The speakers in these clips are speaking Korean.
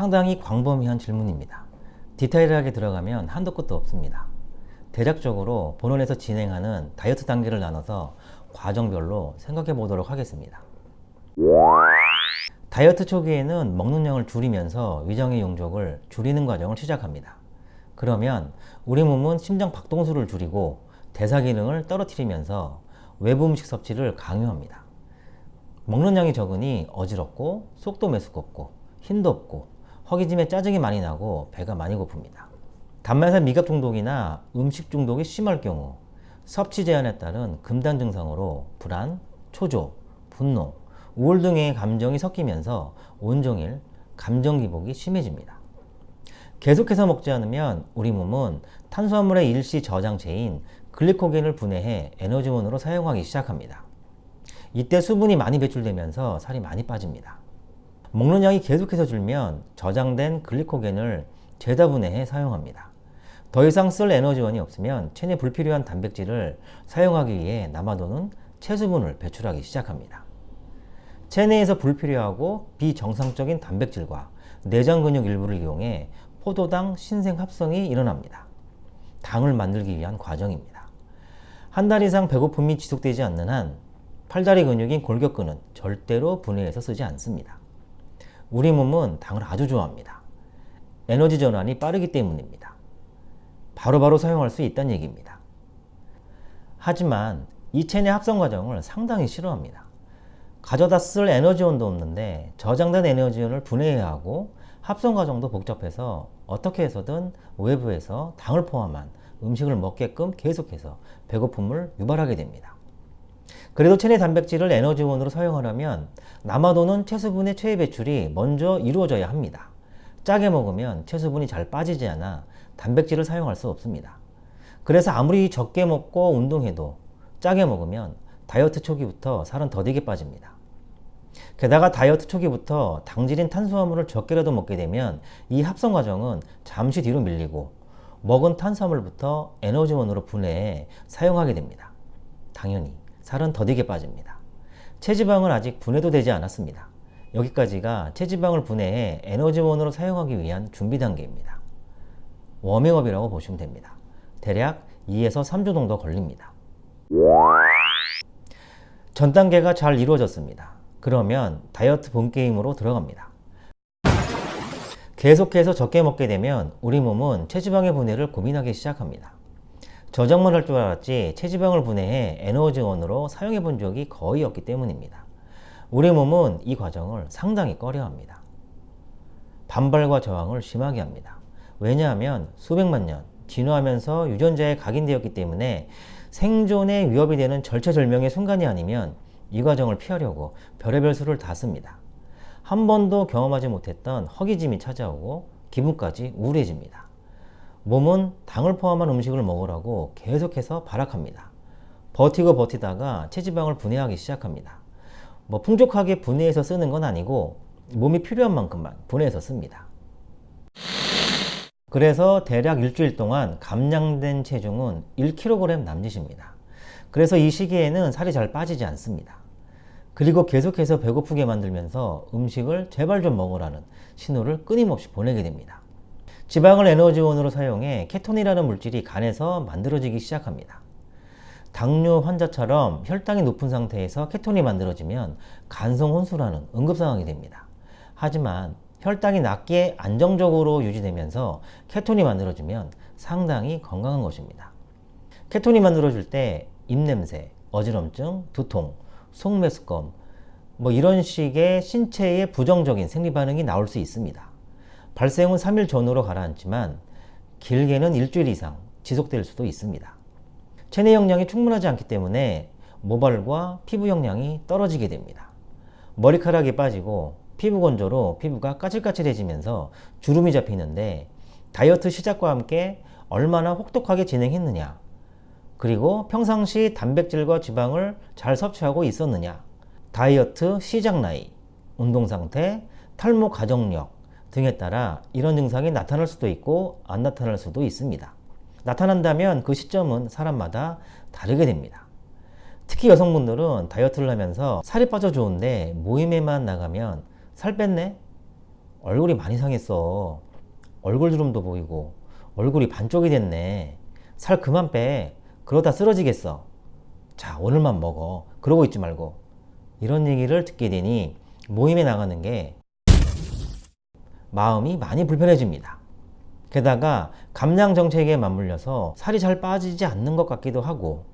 상당히 광범위한 질문입니다. 디테일하게 들어가면 한도 끝도 없습니다. 대략적으로 본원에서 진행하는 다이어트 단계를 나눠서 과정별로 생각해 보도록 하겠습니다. 다이어트 초기에는 먹는 양을 줄이면서 위장의 용적을 줄이는 과정을 시작합니다. 그러면 우리 몸은 심장 박동수를 줄이고 대사 기능을 떨어뜨리면서 외부 음식 섭취를 강요합니다. 먹는 양이 적으니 어지럽고 속도 메스껍고 힘도 없고 허기짐에 짜증이 많이 나고 배가 많이 고픕니다. 단맛의 미각 중독이나 음식 중독이 심할 경우 섭취 제한에 따른 금단 증상으로 불안, 초조, 분노, 우울 등의 감정이 섞이면서 온종일 감정 기복이 심해집니다. 계속해서 먹지 않으면 우리 몸은 탄수화물의 일시 저장체인 글리코겐을 분해해 에너지원으로 사용하기 시작합니다. 이때 수분이 많이 배출되면서 살이 많이 빠집니다. 먹는 양이 계속해서 줄면 저장된 글리코겐을 죄다 분해해 사용합니다. 더 이상 쓸 에너지원이 없으면 체내 불필요한 단백질을 사용하기 위해 남아도는 체수분을 배출하기 시작합니다. 체내에서 불필요하고 비정상적인 단백질과 내장 근육 일부를 이용해 포도당 신생 합성이 일어납니다. 당을 만들기 위한 과정입니다. 한 달 이상 배고픔이 지속되지 않는 한 팔다리 근육인 골격근은 절대로 분해해서 쓰지 않습니다. 우리 몸은 당을 아주 좋아합니다. 에너지 전환이 빠르기 때문입니다. 바로바로 바로 사용할 수 있다는 얘기입니다. 하지만 이 체내 합성 과정을 상당히 싫어합니다. 가져다 쓸 에너지원도 없는데 저장된 에너지원을 분해해야 하고 합성 과정도 복잡해서 어떻게 해서든 외부에서 당을 포함한 음식을 먹게끔 계속해서 배고픔을 유발하게 됩니다. 그래도 체내 단백질을 에너지원으로 사용하려면 남아도는 체수분의 체외 배출이 먼저 이루어져야 합니다. 짜게 먹으면 체수분이 잘 빠지지 않아 단백질을 사용할 수 없습니다. 그래서 아무리 적게 먹고 운동해도 짜게 먹으면 다이어트 초기부터 살은 더디게 빠집니다. 게다가 다이어트 초기부터 당질인 탄수화물을 적게라도 먹게 되면 이 합성 과정은 잠시 뒤로 밀리고 먹은 탄수화물부터 에너지원으로 분해해 사용하게 됩니다. 당연히 살은 더디게 빠집니다. 체지방은 아직 분해도 되지 않았습니다. 여기까지가 체지방을 분해해 에너지원으로 사용하기 위한 준비 단계입니다. 워밍업이라고 보시면 됩니다. 대략 2에서 3주 정도 걸립니다. 전 단계가 잘 이루어졌습니다. 그러면 다이어트 본게임으로 들어갑니다. 계속해서 적게 먹게 되면 우리 몸은 체지방의 분해를 고민하기 시작합니다. 저장만 할 줄 알았지 체지방을 분해해 에너지원으로 사용해 본 적이 거의 없기 때문입니다. 우리 몸은 이 과정을 상당히 꺼려합니다. 반발과 저항을 심하게 합니다. 왜냐하면 수백만 년 진화하면서 유전자에 각인되었기 때문에 생존에 위협이 되는 절체절명의 순간이 아니면 이 과정을 피하려고 별의별 수를 다 씁니다. 한 번도 경험하지 못했던 허기짐이 찾아오고 기분까지 우울해집니다. 몸은 당을 포함한 음식을 먹으라고 계속해서 발악합니다. 버티고 버티다가 체지방을 분해하기 시작합니다. 뭐 풍족하게 분해해서 쓰는 건 아니고 몸이 필요한 만큼만 분해해서 씁니다. 그래서 대략 일주일 동안 감량된 체중은 1kg 남짓입니다. 그래서 이 시기에는 살이 잘 빠지지 않습니다. 그리고 계속해서 배고프게 만들면서 음식을 제발 좀 먹으라는 신호를 끊임없이 보내게 됩니다. 지방을 에너지원으로 사용해 케톤이라는 물질이 간에서 만들어지기 시작합니다. 당뇨 환자처럼 혈당이 높은 상태에서 케톤이 만들어지면 간성 혼수라는 응급 상황이 됩니다. 하지만 혈당이 낮게 안정적으로 유지되면서 케톤이 만들어지면 상당히 건강한 것입니다. 케톤이 만들어질 때 입냄새, 어지럼증, 두통, 속매스검 뭐 이런 식의 신체의 부정적인 생리반응이 나올 수 있습니다. 발생은 3일 전후로 가라앉지만 길게는 일주일 이상 지속될 수도 있습니다. 체내 영양이 충분하지 않기 때문에 모발과 피부 영양이 떨어지게 됩니다. 머리카락이 빠지고 피부 건조로 피부가 까칠까칠해지면서 주름이 잡히는데 다이어트 시작과 함께 얼마나 혹독하게 진행했느냐 그리고 평상시 단백질과 지방을 잘 섭취하고 있었느냐 다이어트 시작 나이, 운동 상태, 탈모 가정력 등에 따라 이런 증상이 나타날 수도 있고 안 나타날 수도 있습니다. 나타난다면 그 시점은 사람마다 다르게 됩니다. 특히 여성분들은 다이어트를 하면서 살이 빠져 좋은데 모임에만 나가면 살 뺐네? 얼굴이 많이 상했어. 얼굴 주름도 보이고 얼굴이 반쪽이 됐네. 살 그만 빼. 그러다 쓰러지겠어. 자, 오늘만 먹어. 그러고 있지 말고. 이런 얘기를 듣게 되니 모임에 나가는 게 마음이 많이 불편해집니다. 게다가 감량 정책에 맞물려서 살이 잘 빠지지 않는 것 같기도 하고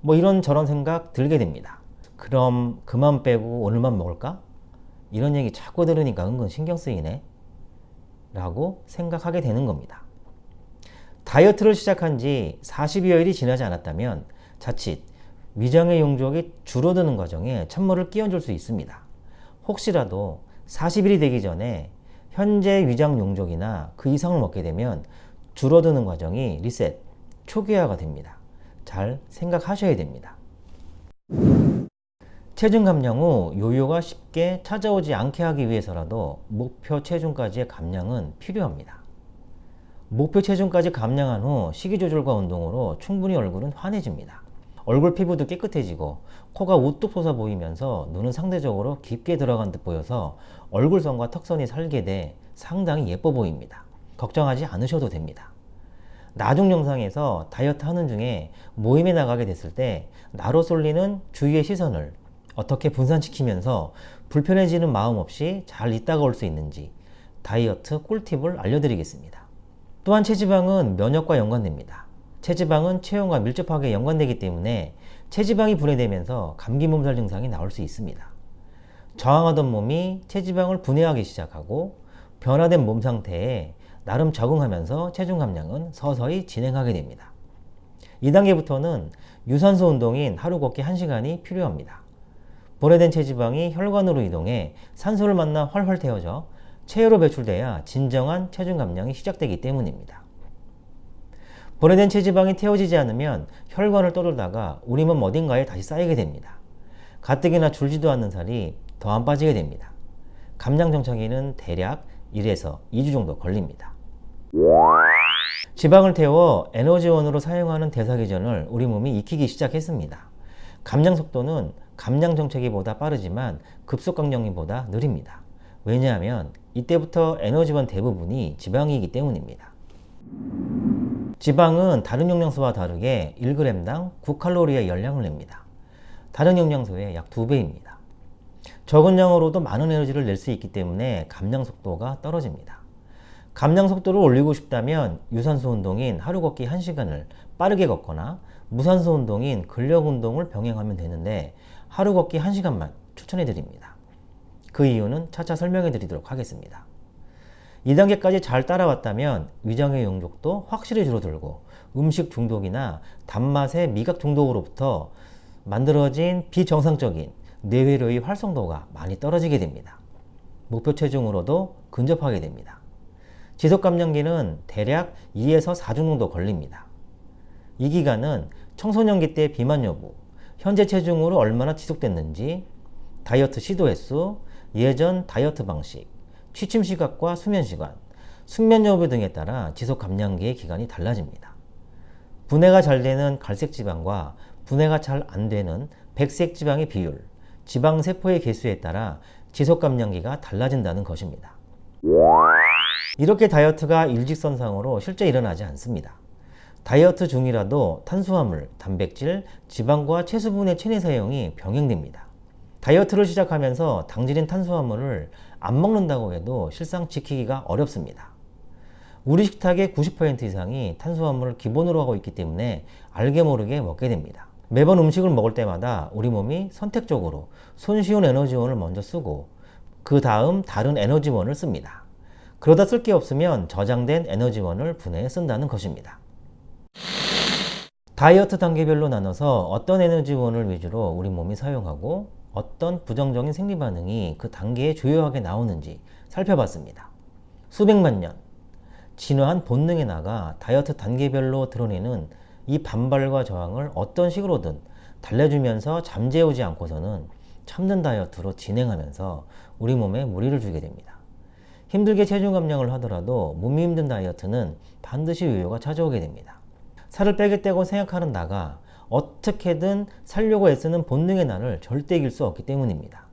뭐 이런 저런 생각 들게 됩니다. 그럼 그만 빼고 오늘만 먹을까? 이런 얘기 자꾸 들으니까 은근 신경 쓰이네. 라고 생각하게 되는 겁니다. 다이어트를 시작한 지 40여일이 지나지 않았다면 자칫 위장의 용적이 줄어드는 과정에 찬물을 끼얹을 수 있습니다. 혹시라도 40일이 되기 전에 현재 위장 용적이나 그 이상을 먹게 되면 줄어드는 과정이 리셋, 초기화가 됩니다. 잘 생각하셔야 됩니다. 체중 감량 후 요요가 쉽게 찾아오지 않게 하기 위해서라도 목표 체중까지의 감량은 필요합니다. 목표 체중까지 감량한 후 식이 조절과 운동으로 충분히 얼굴은 환해집니다. 얼굴 피부도 깨끗해지고 코가 우뚝 솟아 보이면서 눈은 상대적으로 깊게 들어간 듯 보여서 얼굴선과 턱선이 살게 돼 상당히 예뻐 보입니다. 걱정하지 않으셔도 됩니다. 나중 영상에서 다이어트 하는 중에 모임에 나가게 됐을 때 나로 쏠리는 주위의 시선을 어떻게 분산시키면서 불편해지는 마음 없이 잘 있다가 올 수 있는지 다이어트 꿀팁을 알려드리겠습니다. 또한 체지방은 면역과 연관됩니다. 체지방은 체온과 밀접하게 연관되기 때문에 체지방이 분해되면서 감기 몸살 증상이 나올 수 있습니다. 저항하던 몸이 체지방을 분해하기 시작하고 변화된 몸 상태에 나름 적응하면서 체중 감량은 서서히 진행하게 됩니다. 2단계부터는 유산소 운동인 하루 걷기 1시간이 필요합니다. 분해된 체지방이 혈관으로 이동해 산소를 만나 활활 태워져 체외로 배출돼야 진정한 체중 감량이 시작되기 때문입니다. 분해된 체지방이 태워지지 않으면 혈관을 떠돌다가 우리 몸 어딘가에 다시 쌓이게 됩니다. 가뜩이나 줄지도 않는 살이 더 안 빠지게 됩니다. 감량 정착에는 대략 1에서 2주 정도 걸립니다. 지방을 태워 에너지원으로 사용하는 대사기전을 우리 몸이 익히기 시작했습니다. 감량 속도는 감량 정체기보다 빠르지만 급속강령기보다 느립니다. 왜냐하면 이때부터 에너지원 대부분이 지방이기 때문입니다. 지방은 다른 영양소와 다르게 1g당 9칼로리의 열량을 냅니다. 다른 영양소의 약 2배입니다. 적은 양으로도 많은 에너지를 낼 수 있기 때문에 감량 속도가 떨어집니다. 감량 속도를 올리고 싶다면 유산소 운동인 하루 걷기 1시간을 빠르게 걷거나 무산소 운동인 근력 운동을 병행하면 되는데 하루 걷기 1시간만 추천해 드립니다. 그 이유는 차차 설명해 드리도록 하겠습니다. 2단계까지 잘 따라왔다면 위장의 용적도 확실히 줄어들고 음식 중독이나 단맛의 미각 중독으로부터 만들어진 비정상적인 뇌회로의 활성도가 많이 떨어지게 됩니다. 목표 체중으로도 근접하게 됩니다. 지속감량기는 대략 2에서 4주 정도 걸립니다. 이 기간은 청소년기 때 비만 여부, 현재 체중으로 얼마나 지속됐는지, 다이어트 시도 횟수, 예전 다이어트 방식, 취침 시각과 수면 시간, 숙면 여부 등에 따라 지속 감량기의 기간이 달라집니다. 분해가 잘 되는 갈색 지방과 분해가 잘 안 되는 백색 지방의 비율, 지방 세포의 개수에 따라 지속 감량기가 달라진다는 것입니다. 이렇게 다이어트가 일직선상으로 실제 일어나지 않습니다. 다이어트 중이라도 탄수화물, 단백질, 지방과 채수분의 체내 사용이 병행됩니다. 다이어트를 시작하면서 당질인 탄수화물을 안 먹는다고 해도 실상 지키기가 어렵습니다. 우리 식탁의 90% 이상이 탄수화물을 기본으로 하고 있기 때문에 알게 모르게 먹게 됩니다. 매번 음식을 먹을 때마다 우리 몸이 선택적으로 손쉬운 에너지원을 먼저 쓰고 그 다음 다른 에너지원을 씁니다. 그러다 쓸 게 없으면 저장된 에너지원을 분해해 쓴다는 것입니다. 다이어트 단계별로 나눠서 어떤 에너지원을 위주로 우리 몸이 사용하고 어떤 부정적인 생리 반응이 그 단계에 주요하게 나오는지 살펴봤습니다. 수백만 년 진화한 본능에 나가 다이어트 단계별로 드러내는 이 반발과 저항을 어떤 식으로든 달래주면서 잠재우지 않고서는 참는 다이어트로 진행하면서 우리 몸에 무리를 주게 됩니다. 힘들게 체중 감량을 하더라도 몸이 힘든 다이어트는 반드시 요요가 찾아오게 됩니다. 살을 빼겠다고 생각하는 나가 어떻게든 살려고 애쓰는 본능의 나를 절대 이길 수 없기 때문입니다.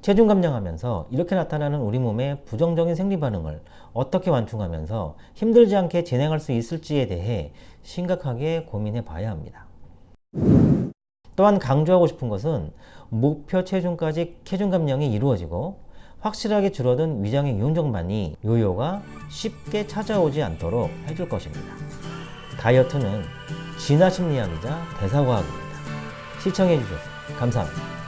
체중 감량하면서 이렇게 나타나는 우리 몸의 부정적인 생리 반응을 어떻게 완충하면서 힘들지 않게 진행할 수 있을지에 대해 심각하게 고민해 봐야 합니다. 또한 강조하고 싶은 것은 목표 체중까지 체중 감량이 이루어지고 확실하게 줄어든 위장의 유용적만이 요요가 쉽게 찾아오지 않도록 해줄 것입니다. 다이어트는 진화 심리학이자 대사과학입니다. 시청해주셔서 감사합니다.